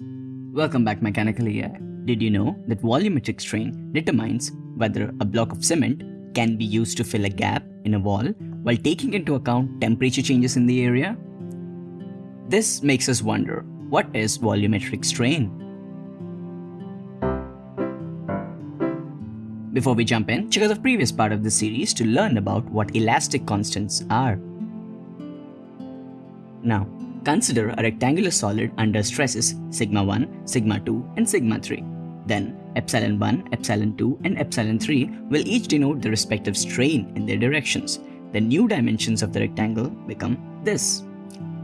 Welcome back Mechanical AI. Uh, did you know that volumetric strain determines whether a block of cement can be used to fill a gap in a wall while taking into account temperature changes in the area? This makes us wonder, what is volumetric strain? Before we jump in, check out the previous part of the series to learn about what elastic constants are. Now, consider a rectangular solid under stresses sigma 1, sigma 2 and sigma 3. Then, epsilon 1, epsilon 2 and epsilon 3 will each denote the respective strain in their directions. The new dimensions of the rectangle become this.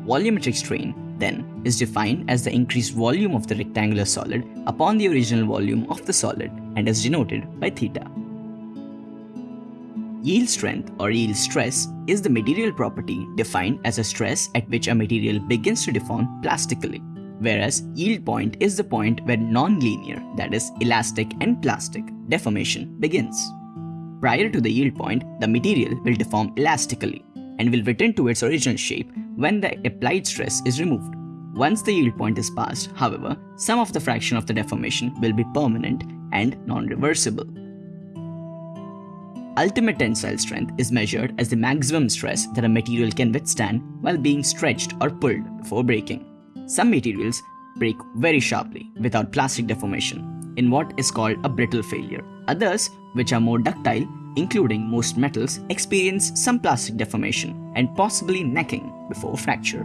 Volumetric strain then is defined as the increased volume of the rectangular solid upon the original volume of the solid and is denoted by theta. Yield strength or yield stress is the material property defined as a stress at which a material begins to deform plastically, whereas yield point is the point where non-linear, that is elastic and plastic, deformation begins. Prior to the yield point, the material will deform elastically and will return to its original shape when the applied stress is removed. Once the yield point is passed, however, some of the fraction of the deformation will be permanent and non-reversible. Ultimate tensile strength is measured as the maximum stress that a material can withstand while being stretched or pulled before breaking. Some materials break very sharply without plastic deformation in what is called a brittle failure. Others, which are more ductile, including most metals, experience some plastic deformation and possibly necking before fracture.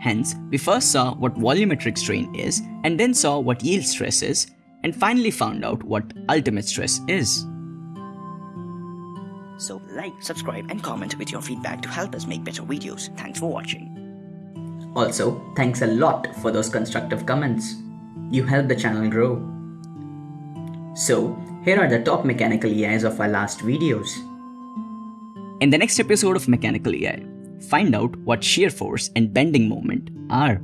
Hence, we first saw what volumetric strain is and then saw what yield stress is and finally found out what ultimate stress is. So like, subscribe and comment with your feedback to help us make better videos. Thanks for watching. Also, thanks a lot for those constructive comments. You help the channel grow. So, here are the top mechanical AIs of our last videos. In the next episode of Mechanical AI, find out what shear force and bending moment are.